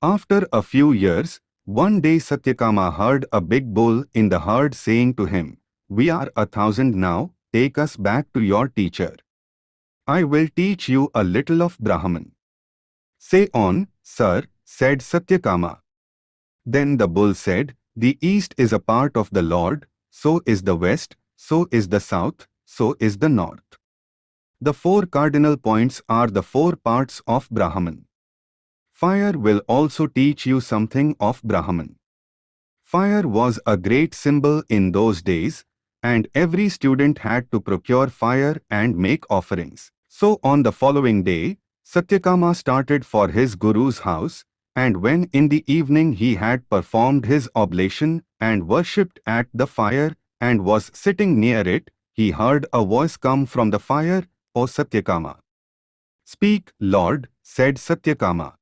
After a few years, one day Satyakama heard a big bull in the herd saying to him, We are a thousand now, take us back to your teacher. I will teach you a little of Brahman. Say on, sir, said Satyakama. Then the bull said, The east is a part of the Lord, so is the west, so is the south, so is the north. The four cardinal points are the four parts of Brahman. Fire will also teach you something of Brahman. Fire was a great symbol in those days, and every student had to procure fire and make offerings. So on the following day, Satyakama started for his guru's house, and when in the evening he had performed his oblation and worshipped at the fire and was sitting near it, he heard a voice come from the fire, O Satyakama. Speak, Lord, said Satyakama.